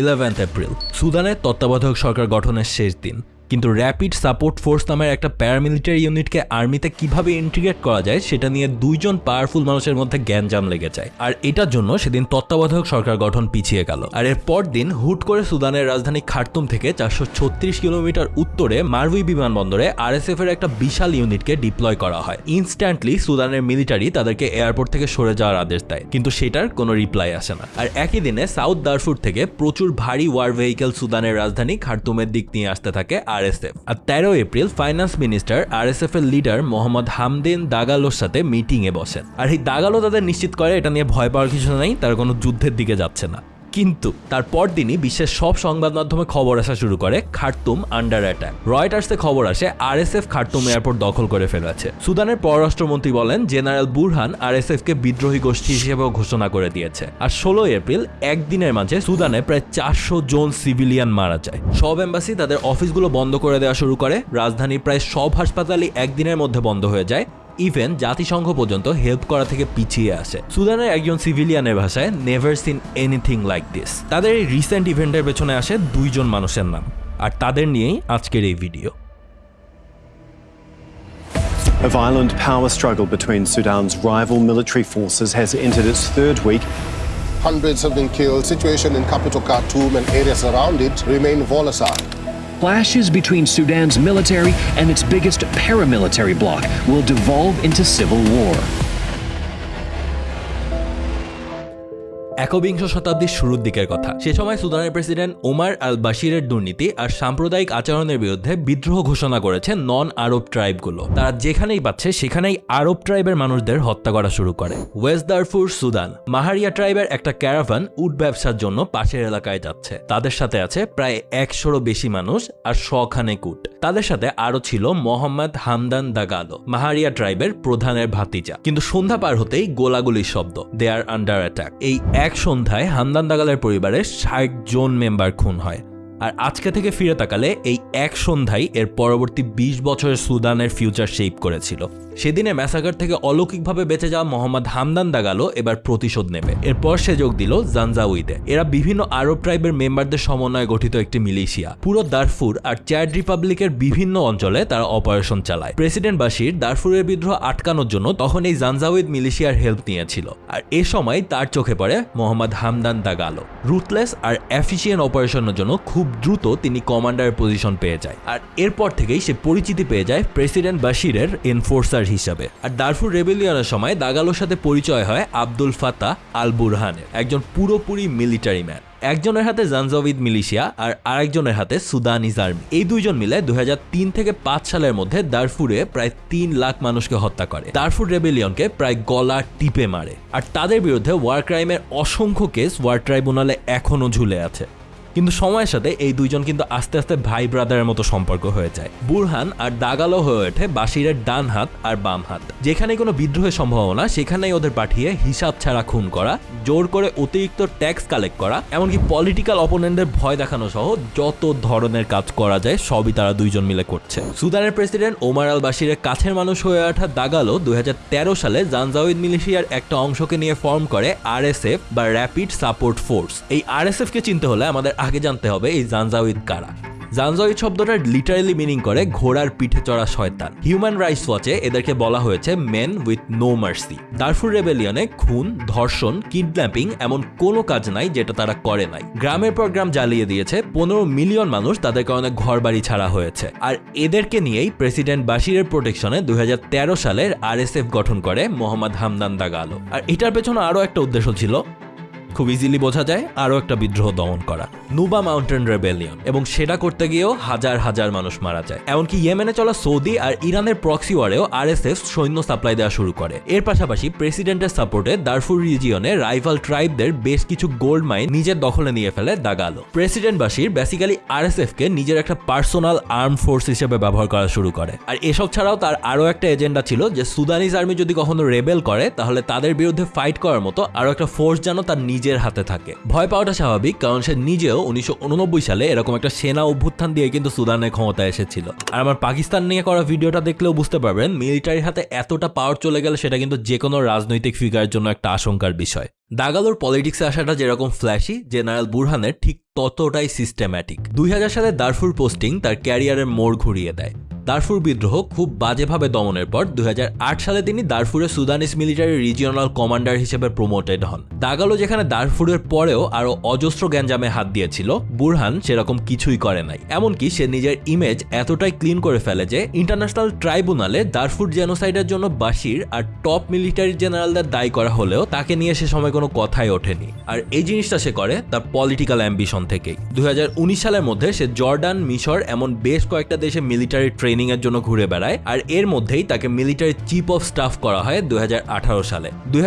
Eleventh April সুদানের তত্ত্বাবধায়ক সরকার গঠনের শেষ দিন। কিন্তু র্যাপিড সাপোর্ট ফোর্স নামের একটা প্যারামিলিটারি ইউনিটকে আর্মিতে কীভাবে ইন্টিগ্রেট করা যায়, সেটা নিয়ে দুইজন পাওয়ারফুল মানুষের মধ্যে জ্ঞান জ্ঞানজাম লেগে যায়। আর এটার জন্য সেদিন তত্ত্বাবধায়ক সরকার গঠন পিছিয়ে গেল। আর এর দিন হুট করে সুদানের রাজধানী খার্তুম থেকে চারশো ছত্রিশ কিলোমিটার উত্তরে মারুই বিমানবন্দরে আরএসএফ এর একটা বিশাল ইউনিটকে ডিপ্লয় করা হয়। ইনস্ট্যান্টলি সুদানের মিলিটারি তাদেরকে এয়ারপোর্ট থেকে সরে যাওয়ার আদেশ দেয়, কিন্তু সেটার কোনো রিপ্লাই আসে না। আর একই দিনে সাউথ দারফুর থেকে প্রচুর ভারী ওয়ার ভেহিকেল সুদানের রাজধানী খার্তুমের দিক নিয়ে আসতে থাকে আরএসএফ। আর তেরো এপ্রিল ফাইন্যান্স মিনিস্টার আরএসএফ এর লিডার মোহাম্মদ হামদিন দাগালোর সাথে মিটিংয়ে বসেন। আর এই দাগালো তাদের নিশ্চিত করে, এটা নিয়ে ভয় পাওয়ার কিছু নেই, তারা কোনো যুদ্ধের দিকে যাচ্ছে না। কিন্তু তার পরদিনই বিশ্বের সব সংবাদ মাধ্যমে খবর আসা শুরু করে খার্তুম আন্ডার অ্যাটাক। রয়টার্সে খবর আসে আর আরএসএফ খার্তুম এয়ারপোর্ট দখল করে ফেলেছে। সুদানের পররাষ্ট্রমন্ত্রী বলেন, জেনারেল বুরহান আরএসএফ কে বিদ্রোহী গোষ্ঠী হিসেবেও ঘোষণা করে দিয়েছে। আর ষোলো এপ্রিল, একদিনের মাঝে সুদানে প্রায় চারশো জন সিভিলিয়ান মারা যায়। সব এম্বাসি তাদের অফিসগুলো বন্ধ করে দেওয়া শুরু করে। রাজধানীর প্রায় সব হাসপাতালই একদিনের মধ্যে বন্ধ হয়ে যায়। ইভেন জাতিসংঘ পর্যন্ত হেল্প করা থেকে পিছিয়ে আসে সুদানের একজন সিভিলিয়ানের ভাষায় never seen anything like this তাদের এই রিসেন্ট ইভেন্টের পেছনে আসে দুইজন মানুষের নাম আর তাদের নিয়েই আজকের এই video A violent power struggle between Sudan's rival military forces has entered its third week. Hundreds have been killed. Situation in capital Khartoum and areas around it remain volatile. Clashes between Sudan's military and its biggest paramilitary bloc will devolve into civil war. একবিংশ শতাব্দীর শুরুর দিকের কথা। সে সময় সুদানের president ওমার আল বাশিরের দুর্নীতি আর সাম্প্রদায়িক আচরণের বিরুদ্ধে বিদ্রোহ ঘোষণা করেছে নন আরব ট্রাইবগুলো। তারা যেখানেই পাচ্ছে, সেখানেই আরব ট্রাইবের মানুষদের হত্যা করা শুরু করে। ওয়েস্ট দারফুর সুদান, মাহারিয়া ট্রাইবের একটা ক্যারাভান উট ব্যবসার জন্য পাশের এলাকায় যাচ্ছে। তাদের সাথে আছে প্রায় একশোরও বেশি মানুষ আর শখানে কুট তাদের সাথে আরও ছিল মোহাম্মদ হামদান দাগালো, মাহারিয়া ট্রাইবের প্রধানের ভাতিজা। কিন্তু সন্ধ্যা পার হতেই গোলাগুলির শব্দ দে আর আন্ডার অ্যাটাক এই এক সন্ধ্যায় হামদান দাগালের পরিবারের ষাট জন মেম্বার খুন হয়। আর আজকে থেকে ফিরে তাকালে এই এক সন্ধ্যায় এর পরবর্তী ২০ বছরের সুদানের ফিউচার শেপ করেছিল। সেদিনে ম্যাসাকার থেকে অলৌকিকভাবে বেঁচে যাওয়া মোহাম্মদ হামদান দাগালো এবার প্রতিশোধ নেবে। এরপর সে যোগ দিল জানজাউইতে। এরা বিভিন্ন আরব ট্রাইবের মেম্বারদের সমন্বয়ে গঠিত একটি মিলিশিয়া। পুরো দারফুর আর চ্যাড রিপাবলিকের বিভিন্ন অঞ্চলে তারা অপারেশন চালায়। প্রেসিডেন্ট বাশির দারফুরের বিদ্রোহ আটকানোর জন্য তখন এই জানজাউইদ মিলিশিয়ার হেল্প নিয়েছিল। আর এ সময় তার চোখে পড়ে মোহাম্মদ হামদান দাগালো রুথলেস আর এফিসিয়েন্ট অপারেশনের জন্য খুব দ্রুত তিনি কমান্ডারের পজিশন পেয়ে যায়। আর এরপর থেকেই সে পরিচিতি পেয়ে যায় প্রেসিডেন্ট বাশিরের এনফোর্সার হিসাবে। আর দারফুর রেবেলিয়নের সময় দাগালোর সাথে পরিচয় হয় আব্দুল ফাতা আল বুরহানের, একজন পুরোপুরি মিলিটারি ম্যান একজনের হাতে জানজাবিদ মিলিশিয়া আর আরেকজনের হাতে সুদানিজ আর্মি এই দুইজন মিলে দু হাজার তিন থেকে পাঁচ সালের মধ্যে দারফুরে প্রায় তিন লাখ মানুষকে হত্যা করে। দারফুর রেবেলিয়নকে প্রায় গলা টিপে মারে। আর তাদের বিরুদ্ধে ওয়ার ক্রাইমের অসংখ্য কেস ওয়ার ট্রাইব্যুনালে এখনও ঝুলে আছে। কিন্তু সময়ের সাথে এই দুইজন কিন্তু আস্তে আস্তে ভাই ব্রাদারের মতো সম্পর্ক হয়ে যায়। বুরহান আর দাগালো হয়ে ওঠে বাসিরের ডান হাত আর বাম হাত। যেখানে কোনো বিদ্রোহের সম্ভাবনা, সেখানেই ওদের পাঠিয়ে হিসাব ছাড়া খুন করা, জোর করে অতিরিক্ত ট্যাক্স কালেক্ট করা, এমনকি পলিটিক্যাল অপোনেন্টদের ভয় দেখানো সহ যত ধরনের কাজ করা যায়, সবই তারা দুইজন মিলে করছে। সুদানের প্রেসিডেন্ট ওমার আল বাসিরের কাছের মানুষ হয়ে ওঠা দাগালো দুই হাজার তেরো সালে জানজাউদ মিলিশিয়ার একটা অংশকে নিয়ে ফর্ম করে আরএসএফ বা র্যাপিড সাপোর্ট ফোর্স এই আরএসএফ কে চিনতে হলে আমাদের আগে জানতে হবে এই জানজাউদ কারা। জানজাউদ শব্দটা লিটারালি মিনিং করে ঘোড়ার পিঠে চড়া শয়তান। হিউম্যান রাইটস ওয়াচে এদেরকে বলা হয়েছে men with no mercy Darfur রেবেলিয়নে খুন, ধর্ষণ কিডন্যাপিং এমন কোনো কাজ নাই যেটা তারা করে নাই। গ্রামের পর গ্রাম জ্বালিয়ে দিয়েছে, পনেরো মিলিয়ন মানুষ তাদের কারণে ঘর বাড়ি ছাড়া হয়েছে। আর এদেরকে নিয়েই প্রেসিডেন্ট বাশিরের প্রোটেকশনে দুই হাজার তেরো সালের আরএসএফ গঠন করে মোহাম্মদ হামদান দাগালো আর এটার পেছনে আরও একটা উদ্দেশ্য ছিল খুব ইজিলি বোঝা যায়, আরও একটা বিদ্রোহ দমন করা। নুবা মাউন্টেন রেবেলিয়ন, এবং সেটা করতে গিয়েও হাজার হাজার মানুষ মারা যায়। এমনকি ইয়েমেনে চলা সৌদি আর ইরানের প্রক্সি ওয়ারেও আরএসএফ সৈন্য সাপ্লাই দেওয়া শুরু করে। এর পাশাপাশি প্রেসিডেন্টের সাপোর্টে দারফুর রিজিয়নে রাইভাল ট্রাইবদের বেশ কিছু গোল্ড মাইন নিজের দখলে নিয়ে ফেলে Dagalo president Bashir basically RSF কে নিজের একটা পার্সোনাল আর্ম ফোর্স হিসেবে ব্যবহার করা শুরু করে। আর এসব ছাড়াও তার আরও একটা এজেন্ডা ছিল যে সুদানিজ আর্মি যদি কখনো রেবেল করে, তাহলে তাদের বিরুদ্ধে ফাইট করার মতো আরও একটা ফোর্স যেন তার নিজের নিজের হাতে থাকে। ভয় পাওয়াটা স্বাভাবিক, কারণ সে নিজেও উনিশশো সালে এরকম একটা সেনা অভ্যুত্থান দিয়ে কিন্তু সুদানের ক্ষমতায় এসেছিল। আর আমার পাকিস্তান নিয়ে করা ভিডিওটা দেখলেও বুঝতে পারবেন মিলিটারির হাতে এতটা পাওয়ার চলে গেলে, সেটা কিন্তু যে কোনো রাজনৈতিক ফিগারের জন্য একটা আশঙ্কার বিষয়। দাগালোর পলিটিক্সে আসাটা যেরকম ফ্ল্যাশি জেনারেল বুরহানের ঠিক ততটাই সিস্টেম্যাটিক দুই হাজার সালে দারফুর পোস্টিং তার ক্যারিয়ারের মোড় ঘুরিয়ে দেয়। দারফুর বিদ্রোহ খুব বাজেভাবে দমনের পর দু হাজার আট সালে তিনি দারফুরের সুদানিস মিলিটারি রিজিওনাল কমান্ডার হিসেবে প্রমোটেড হন। দাগালো যেখানে দারফুরের পরেও আরও অজস্র গ্যাঞ্জামে হাত দিয়েছিল, বুরহান সেরকম কিছুই করে নাই। এমনকি সে নিজের ইমেজ এতটাই ক্লিন করে ফেলে যে ইন্টারন্যাশনাল ট্রাইব্যুনালে দারফুর জেনোসাইডের জন্য বাশির আর টপ মিলিটারি জেনারেলদের দায়ী করা হলেও তাকে নিয়ে সে সময় কোনো কথাই ওঠেনি। আর এই জিনিসটা সে করে তার পলিটিক্যাল অ্যাম্বিশন থেকেই। দুই হাজার উনিশ সালের মধ্যে সে জর্ডান, মিশর এমন বেশ কয়েকটা দেশে মিলিটারি ট্রেনিং এর জন্য ঘুরে বেড়ায়, আর এর মধ্যেই তাকে মিলিটারি চিফ অফ স্টাফ করা হয় দুই সালে। দুই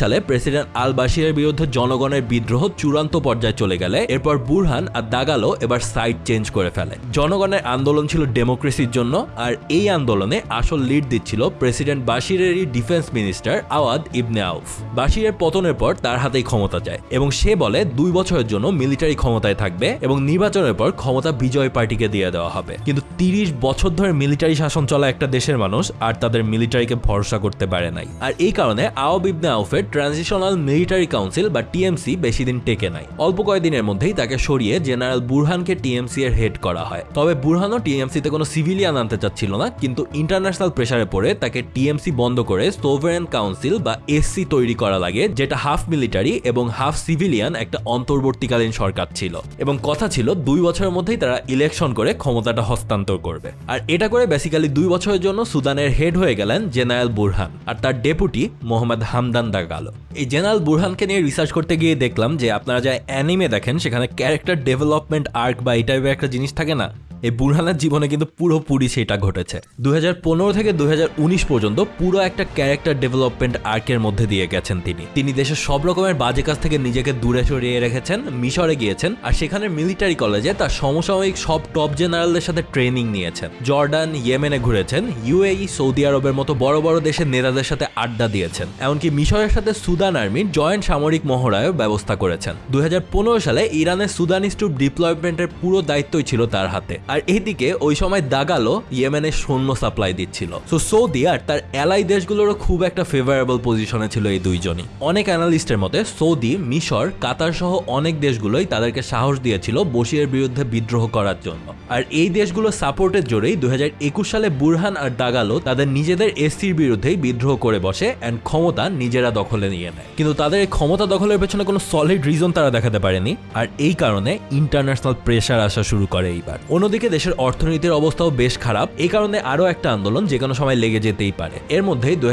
সালে প্রেসিডেন্ট আল বাশিরের বিরুদ্ধে জনগণের বিদ্রোহ চূড়ান্ত পর্যায়ে চলে গেলে, এরপর বুরহান আর দাগালো এবার সাইড চেঞ্জ করে ফেলে। জনগণের আন্দোলন ছিল ডেমোক্রেসির জন্য, আর এই আন্দোলনে আসল লিড দিচ্ছিল president বাশিরেরই defence minister Awad Ibn Auf. বাশিরের পতনের পর তার হাতেই ক্ষমতা যায়, এবং সে বলে দুই বছরের জন্য মিলিটারি ক্ষমতায় থাকবে, এবং নির্বাচনের পর ক্ষমতা বিজয় পার্টিকে দিয়ে দেওয়া হবে। কিন্তু তিরিশ বছর ধরে মিলিটারি শাসন চলা একটা দেশের মানুষ আর তাদের মিলিটারিকে ভরসা করতে পারে নাই। আর এই কারণে আওয়াব ইবনে আউফের ট্রানজিশনাল মিলিটারি কাউন্সিল বা টিএমসি বেশি দিন টেকে নাই। অল্প কয়েকদিনের মধ্যেই তাকে সরিয়ে জেনারেল বুরহানকে টিএমসি এর হেড করা হয়। তবে বুরহানও টিএমসিতে কোনো সিভিলিয়ান আনতে চাচ্ছিল না, কিন্তু ইন্টারন্যাশনাল প্রেসারে পড়ে তাকে টিএমসি বন্ধ করে সোভারেন কাউন্সিল বা এসসি তৈরি করা লাগে, যেটা হাফ মিলিটারি এবং হাফ সিভিলিয়ান একটা অন্তর্বর্তীকালীন সরকার ছিল। এবং কথা ছিল দুই বছরের মধ্যেই তারা ইলেকশন করে ক্ষমতাটা হস্তান্তর করবে। আর এটা করে বেসিক্যালি দুই বছরের জন্য সুদানের হেড হয়ে গেলেন জেনারেল বুরহান, আর তার ডেপুটি মোহাম্মদ হামদান দাগালো এই জেনারেল বুরহানকে নিয়ে রিসার্চ করতে গিয়ে দেখলাম যে আপনারা যা অ্যানিমে দেখেন, সেখানে ক্যারেক্টার ডেভেলপমেন্ট আর্ক বা এই টাইপের একটা জিনিস থাকে না এই বুরহানের জীবনে কিন্তু পুরোপুরি সেটা ঘটেছে। দুই হাজার পনেরো থেকে দুই হাজার উনিশ পর্যন্ত পুরো একটা ক্যারেক্টার ডেভেলপমেন্ট আর্কের মধ্যে দিয়ে গেছেন তিনি। তিনি দেশের সব রকমের বাজে কাজ থেকে নিজেকে দূরে সরিয়ে রেখেছেন, মিশরে গিয়েছেন আর সেখানে মিলিটারি কলেজে তার সমসাময়িক সব টপ জেনারেলদের সাথে ট্রেনিং নিয়েছেন। জর্ডান, ইয়েমেনে ঘুরেছেন ইউএই সৌদি আরবের মতো বড় বড় দেশের নেতাদের সাথে আড্ডা দিয়েছেন। এমনকি মিশরের সাথে সুদান আর্মির জয়েন্ট সামরিক মহড়ায়ও ব্যবস্থা করেছেন। দুই হাজার পনেরো সালে ইরানের সুদানি স্টুপ ডিপ্লয়মেন্টের পুরো দায়িত্বই ছিল তার হাতে। আর এইদিকে ওই সময় দাগালো ইয়েমেনের সৈন্য সাপ্লাই দিচ্ছিল। সো সৌদি আর তার অ্যালাই দেশগুলোরও খুব একটা ফেভারেবল পজিশনে ছিল এই দুইজনই। অনেক অ্যানালিস্টের মতে, সৌদি, মিশর, কাতার সহ অনেক দেশগুলোই তাদেরকে সাহস দিয়েছিল বসিরের বিরুদ্ধে বিদ্রোহ করার জন্য। আর এই দেশগুলো সাপোর্টের জোরেই দুই হাজার একুশ সালে বুরহান আর দাগালো তাদের নিজেদের এসসির বিরুদ্ধেই বিদ্রোহ করে বসে অ্যান্ড ক্ষমতা নিজেরা দখলে নিয়ে নেয়। কিন্তু তাদের এই ক্ষমতা দখলের পেছনে কোনো সলিড রিজন তারা দেখাতে পারেনি। আর এই কারণে ইন্টারন্যাশনাল প্রেশার আসা শুরু করে এইবার। অন্যদিকে দেশের অর্থনীতির অবস্থাও বেশ খারাপ। এই কারণে আরও একটা আন্দোলন যে কোনো সময় লেগে যেতেই পারে। এর মধ্যেই দু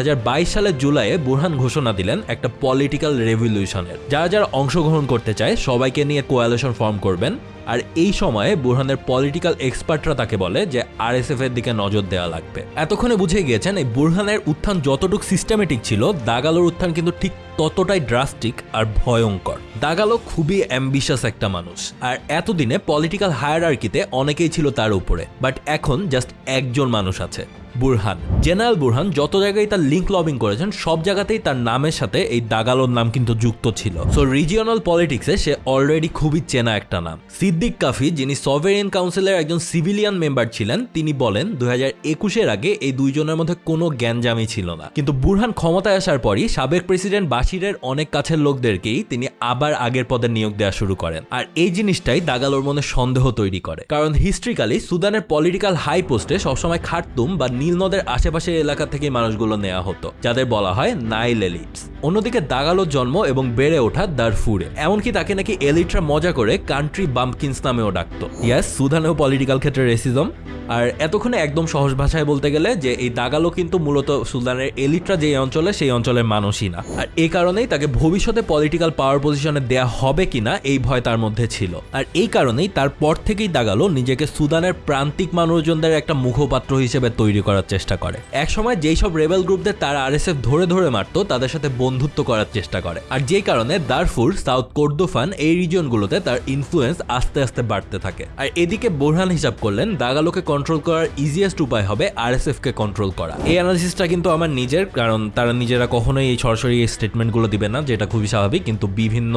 সালের জুলাইয়ে বুরহান ঘোষণা দিলেন একটা পলিটিক্যাল রেভলিউশনের। যারা যারা অংশগ্রহণ করতে চায়, সবাইকে নিয়ে কোয়ালিশন ফর্ম করবেন। আর এই সময়ে বুরহানের পলিটিক্যাল এক্সপার্টরা তাকে বলে যে আরএসএফ এর দিকে নজর দেওয়া লাগবে। এতক্ষণে বুঝে গিয়েছেন, এই বুরহানের উত্থান যতটুকু সিস্টেমেটিক ছিল, দাগালোর উত্থান কিন্তু ঠিক ততটাই ড্রাস্টিক আর ভয়ঙ্কর। দাগালো খুবই অ্যাম্বিশাস একটা মানুষ। আর এতদিনে পলিটিক্যাল হায়ারার্কিতে অনেকেই ছিল তার উপরে। বাট এখন জাস্ট একজন মানুষ আছে। বুরহান। জেনারেল বুরহান যত জায়গায় তার লিঙ্ক লবিং করেছেন, সব জায়গাতেই তার নামের সাথে এই দাগালোর নাম কিন্তু যুক্ত ছিল। সো রিজিওনাল পলিটিক্সে সে অলরেডি খুবই চেনা একটা নাম। সিদ্দিক কাফি, যিনি সভেরিয়ান কাউন্সিলের একজন সিভিলিয়ান মেম্বার ছিলেন, তিনি বলেন দু হাজার একুশের আগে এই দুইজনের মধ্যে কোনো জ্ঞানজামি ছিল না। কিন্তু বুরহান ক্ষমতায় আসার পরই সাবেক প্রেসিডেন্ট বাশিরের অনেক কাছের লোকদেরকেই তিনি আবার আগের পদে নিয়োগ দেওয়া শুরু করেন। আর এই জিনিসটাই দাগালোর মনে সন্দেহ তৈরি করে। কারণ হিস্ট্রিক্যালি সুদানের পলিটিক্যাল হাই পোস্টে সবসময় খার্তুম বা নীল নদের আশেপাশের এলাকা থেকে মানুষগুলো নেওয়া হতো যাদের বলা হয় নাইল এলিটস অন্যদিকে দাগালোর জন্ম এবং বেড়ে ওঠা দারফুরে। এমনকি তাকে নাকি এলিটরা মজা করে কান্ট্রি বাম্পকিন্স নামেও ডাকতো। ইয়াস, সুদানেও পলিটিক্যাল ক্ষেত্রে রেসিজম আর এতক্ষণে একদম সহজ ভাষায় বলতে গেলে যে এই দাগালো কিন্তু মূলত সুদানের এলিটরা যে অঞ্চলে, সেই অঞ্চলের মানুষই না। আর এই কারণেই তাকে ভবিষ্যতে পলিটিক্যাল পাওয়ার পজিশনে দেয়া হবে কিনা এই ভয় তার মধ্যে ছিল। আর এই কারণেই তারপর থেকেই দাগালো নিজেকে সুদানের প্রান্তিক মানুষজনদের একটা মুখপাত্র হিসেবে তৈরি করার চেষ্টা করে। একসময় যেই সব রেবেল গ্রুপদের তারা আরএসএফ ধরে ধরে মারতো, তাদের সাথে বন্ধুত্ব করার চেষ্টা করে। আর যে কারণে দারফুর, সাউথ কোর্দোফান এই রিজনগুলোতে তার ইনফ্লুয়েন্স আস্তে আস্তে বাড়তে থাকে। আর এদিকে বোরহান হিসাব করলেন, দাগালোকে কন্ট্রোল করার ইজিয়েস্ট উপায় হবে আর এস কে কন্ট্রোল করা। এই অ্যানালিসিসটা কিন্তু আমার নিজের, কারণ তারা নিজেরা কখনোই এই সরাসরি এই স্টেটমেন্টগুলো দিবে না, যেটা খুবই স্বাভাবিক, কিন্তু বিভিন্ন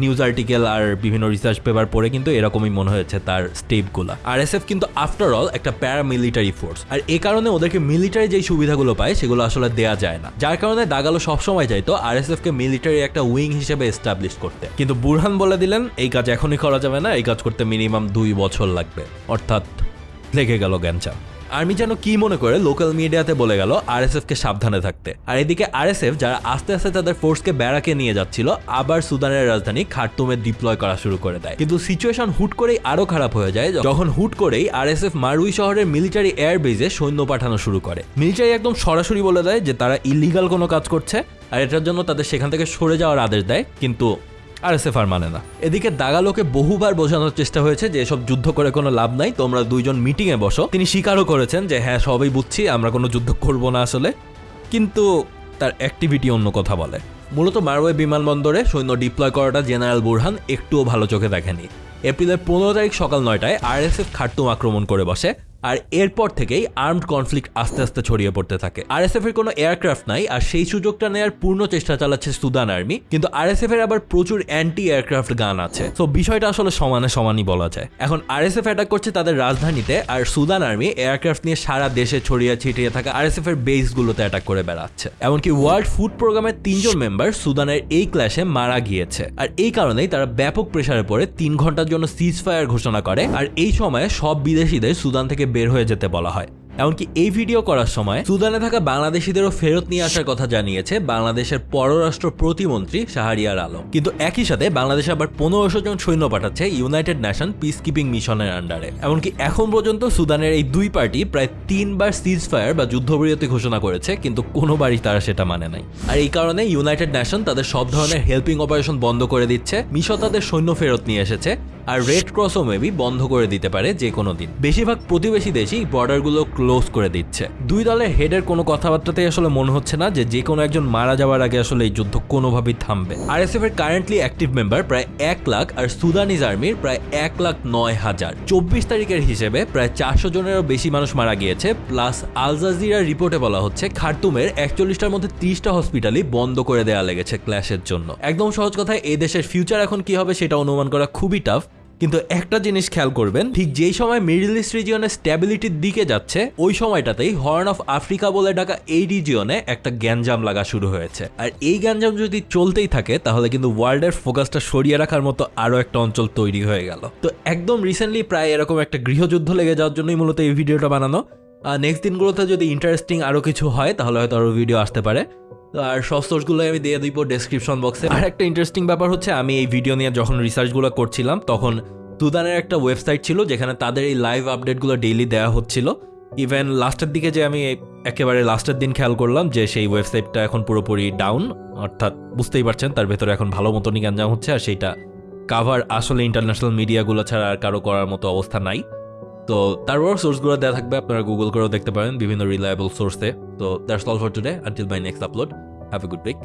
নিউজ আর্টিকেল আর বিভিন্ন রিসার্চ পেপার পড়ে কিন্তু এরকমই মনে হয়েছে তার স্টেপগুলো আর এস এফ কিন্তু আফটার অল একটা প্যারামিলিটারি ফোর্স আর এই কারণে ওদেরকে মিলিটারি যেই সুবিধাগুলো পায়, সেগুলো আসলে দেয়া যায় না। যার কারণে দাগালো সবসময় চাইতো আর এস কে মিলিটারি একটা উইং হিসেবে এস্টাবলিশ করতে। কিন্তু বুরহান বলে দিলেন, এই কাজ এখনই করা যাবে না, এই কাজ করতে মিনিমাম দুই বছর লাগবে। অর্থাৎ লেগে গেল জ্ঞানচাপ আর্মি যেন কি মনে করে লোকাল মিডিয়াতে বলে গেল আরএসএফ কে সাবধানে থাকতে। আর এদিকে আরএসএফ যারা আস্তে আস্তে তাদের ফোর্সকে ব্যারাকে নিয়ে যাচ্ছিল, আবার সুদানের রাজধানী খার্তুমে ডিপ্লয় করা শুরু করে দেয়। কিন্তু সিচুয়েশন হুট করেই আরও খারাপ হয়ে যায়, যখন হুট করেই আরএসএফ মারুই শহরের মিলিটারি এয়ার বেজে সৈন্য পাঠানো শুরু করে। মিলিটারি একদম সরাসরি বলে দেয় যে তারা ইলিগাল কোনো কাজ করছে, আর এটার জন্য তাদের সেখান থেকে সরে যাওয়ার আদেশ দেয়, কিন্তু আরএসএফ আর মানে না। এদিকে দাগালোকে বহুবার বোঝানোর চেষ্টা হয়েছে যে এসব যুদ্ধ করে কোনো লাভ নাই, তোমরা দুইজন মিটিং এ বসো। তিনি স্বীকারও করেছেন যে হ্যাঁ সবই বুঝছি, আমরা কোনো যুদ্ধ করব না আসলে। কিন্তু তার অ্যাক্টিভিটি অন্য কথা বলে। মূলত মারওয়ে বিমানবন্দরে সৈন্য ডিপ্লয় করাটা জেনারেল বুরহান একটুও ভালো চোখে দেখেনি। এপ্রিলের পনেরো তারিখ সকাল নয়টায় আরএসএফ খার্তুম আক্রমণ করে বসে। আর এরপর থেকেই আর্মড কনফ্লিক্ট আস্তে আস্তে ছড়িয়ে পড়তে থাকে। আরএসএফ এর কোনো এয়ারক্রাফট নাই, আর সেই সুযোগটা নেওয়ার পূর্ণ চেষ্টা চালাচ্ছে সুদান আর্মি। কিন্তু আরএসএফ এর আবার প্রচুর অ্যান্টি এয়ারক্রাফট গান আছে। তো বিষয়টা আসলে সমানে সমানই বলা যায়। এখন আর আরএসএফ অ্যাটাক করছে তাদের রাজধানীতে, আর সুদান আর্মি এয়ারক্রাফট নিয়ে সারা দেশে ছড়িয়ে ছিটিয়ে থাকা আরএসএফ এর বেসগুলোতে অ্যাটাক করে বেড়াচ্ছে। এমনকি ওয়ার্ল্ড ফুড প্রোগ্রামের তিনজন মেম্বার সুদানের এই ক্ল্যাশে মারা গিয়েছে। আর এই কারণেই তারা ব্যাপক প্রেসারে পড়ে, তিন ঘণ্টার জন্য সিজ ফায়ার ঘোষণা করে। আর এই সময়ে সব বিদেশিদের সুদান থেকে বের হয়ে যেতে বলা হয়। এমনকি এই ভিডিও করার সময় সুদানে থাকা বাংলাদেশিদেরও ফেরত নিয়ে আসার কথা জানিয়েছে বাংলাদেশের পররাষ্ট্র প্রতিমন্ত্রী শাহরিয়ার আলম। কিন্তু একই সাথে বাংলাদেশ আবার পনেরোশো জন সৈন্য পাঠাচ্ছে ইউনাইটেড নেশন পিস কিপিং মিশনের আন্ডারে এমনকি এখন পর্যন্ত সুদানের এই দুই পার্টি প্রায় তিনবার সিজ ফায়ার বা যুদ্ধবিরতি ঘোষণা করেছে, কিন্তু কোনোবারই তারা সেটা মানে নাই। আর এই কারণে ইউনাইটেড নেশন তাদের সব ধরনের হেল্পিং অপারেশন বন্ধ করে দিচ্ছে মিশো তাদের সৈন্য ফেরত নিয়ে এসেছে, আর রেড ক্রসও মেবি বন্ধ করে দিতে পারে যে কোনো দিন। বেশিরভাগ প্রতিবেশী দেশই বর্ডারগুলো ক্লোজ করে দিচ্ছে। দুই দলের হেডের কোনো কথাবার্তাতেই আসলে মনে হচ্ছে না যে যে কোনো একজন মারা যাওয়ার আগে আসলে এই যুদ্ধ কোনোভাবেই থামবে। আরএসএফ এর কারেন্টলি অ্যাক্টিভ মেম্বার প্রায় এক লাখ আর সুদানিজ আর্মির প্রায় এক লাখ নয় হাজার। চব্বিশ তারিখের হিসেবে প্রায় চারশো জনেরও বেশি মানুষ মারা গিয়েছে, প্লাস আল জাজিরার রিপোর্টে বলা হচ্ছে খার্তুমের একচল্লিশটার মধ্যে ত্রিশটা হসপিটালই বন্ধ করে দেওয়া লেগেছে ক্ল্যাশের জন্য। একদম সহজ কথায় এই দেশের ফিউচার এখন কি হবে সেটা অনুমান করা খুবই টাফ কিন্তু একটা জিনিস খেয়াল করবেন, ঠিক যেই সময় মিডল ইস্ট রিজিয়নের স্ট্যাবিলিটির দিকে যাচ্ছে, ওই সময়টাতেই হর্ন অফ আফ্রিকা বলে ডাকা এই রিজিয়নে একটা গ্যাঞ্জাম লাগা শুরু হয়েছে। আর এই গ্যাঞ্জাম যদি চলতেই থাকে, তাহলে কিন্তু ওয়ার্ল্ডের ফোকাসটা সরিয়ে রাখার মতো আরও একটা অঞ্চল তৈরি হয়ে গেল। তো একদম রিসেন্টলি প্রায় এরকম একটা গৃহযুদ্ধ লেগে যাওয়ার জন্যই মূলত এই ভিডিওটা বানানো। নেক্সট দিনগুলোতে যদি ইন্টারেস্টিং আরও কিছু হয়, তাহলে হয়তো আরও ভিডিও আসতে পারে। আর সব সোর্সগুলো আমি দিয়ে দিব ডেসক্রিপশন বক্সে আর একটা ইন্টারেস্টিং ব্যাপার হচ্ছে, আমি এই ভিডিও নিয়ে যখন রিসার্চগুলো করছিলাম, তখন সুদানের একটা ওয়েবসাইট ছিল, যেখানে তাদের এই লাইভ আপডেটগুলো ডেইলি দেওয়া হচ্ছিল। ইভেন লাস্টের দিকে যে আমি একেবারে লাস্টের দিন খেয়াল করলাম, যে সেই ওয়েবসাইটটা এখন পুরোপুরি ডাউন অর্থাৎ বুঝতেই পারছেন, তার ভেতরে এখন ভালো মতনই গ্যাঞ্জাম হচ্ছে, আর সেইটা কাভার আসলে ইন্টারন্যাশনাল মিডিয়াগুলো ছাড়া আর কারও করার মতো অবস্থা নাই। তো তারপর সোর্সগুলো দেওয়া থাকবে, আপনারা গুগল করেও দেখতে পারেন বিভিন্ন রিলায়েবল সোর্সে তো that's all for today until my next upload have a good week